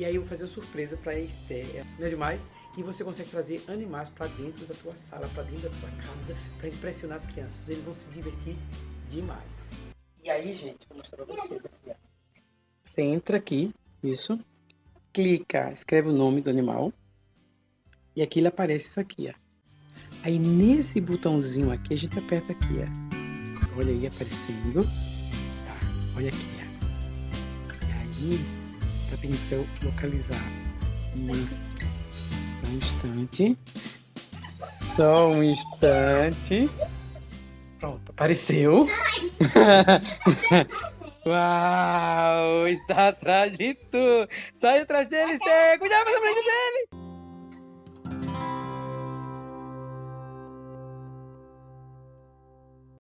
E aí eu vou fazer uma surpresa para a Esther. Não é demais? E você consegue trazer animais para dentro da tua sala, para dentro da tua casa, para impressionar as crianças. Eles vão se divertir demais. E aí, gente, vou mostrar para vocês aqui. Ó. Você entra aqui, isso, clica, escreve o nome do animal e aqui ele aparece isso aqui, ó. Aí nesse botãozinho aqui a gente aperta aqui, ó. Olha aí aparecendo. Tá, olha aqui, ó. E aí, pedindo pra eu localizar. Só um instante. Só um instante. Pronto, apareceu. Uau, está atrás de tu. Sai atrás dele, Esther. Cuidado, mas na frente dele.